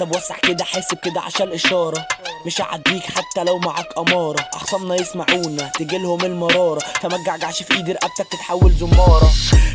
طب وسع كده حاسب كده عشان الاشاره مش هعديك حتى لو معاك أمارة. اخصامنا يسمعونا تجيلهم المرارة. فما تجعجعش في إيدي رقبتك تتحول زمارة.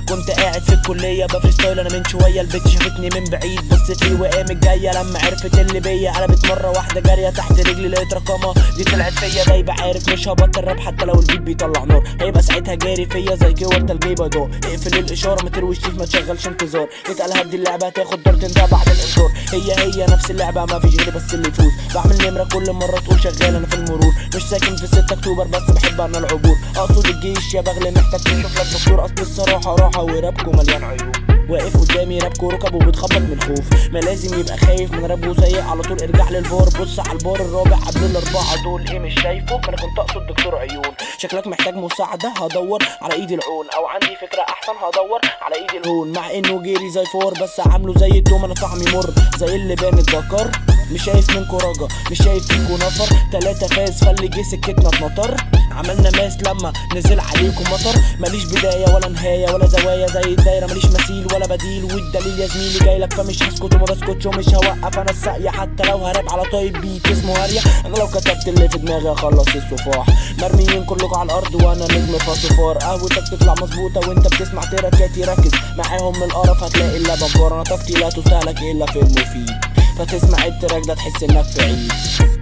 كنت قاعد في الكلية ب freestyle أنا من شوية البت شافتني من بعيد. بصت لي وقامت جاية لما عرفت اللي بيا. قلبت مره واحدة جارية تحت رجلي لقيت رقمها. دي طلعت فيا دايبه عارف مش هبطل راب حتى لو البيت بيطلع نار. هيبقى ساعتها جاري فيا زي كور تلجي بيضاء اقفل الإشارة ما ترويش ما تشغلش انتظار. اتقال هدي اللعبة هتاخد ضربتين ده بعد الإنذار. هي هي نفس اللعبة ما فيش غيري بس اللي يفوز. بعمل نمرة كل مرة تقول شغال أنا في المرور. مش ساكن في 6 أكتوبر بس بحب أنا العبور. أقصد الجيش يا بغل محتاج تشوف لك دكتور. أصل الصراحة راحة ورابكم مليان عيوب. واقف قدامي رابكو ركب وبتخبط من خوف. ما لازم يبقى خايف من راب وسيء. على طول ارجع للفار بص على البار الرابع قبل الأربعة دول. إيه مش شايفه؟ أنا كنت أقصد دكتور عيون. شكلك محتاج مساعدة؟ هدور على إيدي العون. أو عندي فكرة أحسن؟ هدور على إيدي الهون مع إنه جيري زي فار بس عامله زي الدوم. أنا طعمي مر. زي اللي بان الدكر مش شايف منكو رجا مش شايف فيكو نفر. تلاتة فاز فاللي جه سكتنا اتنطر عملنا ماس لما نزل عليكم مطر. ماليش بداية ولا نهاية ولا زوايا زي الدايرة. ماليش مثيل ولا بديل والدليل يا زميلي جايلك فمش هسكت وما بسكتش ومش هوقف. أنا الساقية حتى لو هراب على type beat اسمه هارية أنا لو كتبت اللي في دماغي أخلص الصفاح. مرميين كلكم على الأرض وأنا نجم فاصفار. قهوتك تطلع مظبوطة وأنت بتسمع تراكاتي ركز معاهم من القرف هتلاقي اللبن فار أنا طاقتي لا تستهلك إلا في المفيد. فتسمع ال track ده تحس إنك في عيد.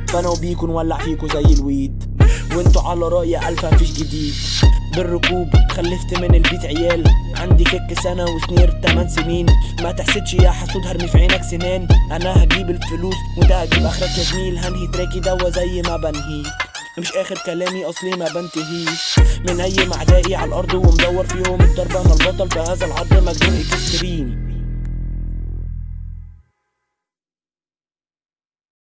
فأنا وبيكو نولع فيكو زي الويد. وإنتوا على رأي ألف مفيش جديد. بالركوب خلفت من البيت عيال. عندي كك سنة وسنير 8 سنين. ما تحسدش يا حسود هرمي في عينك سنان أنا هجيب الفلوس وانت هتجيب أخرك يا زميل. هنهي تراكي دوا زي ما بنهيك مش آخر كلامي أصلي ما بنتهيش. من أي معدائي على الأرض ومدور فيهم الضربة أنا البطل في هذا العرض مجنون إكستريم.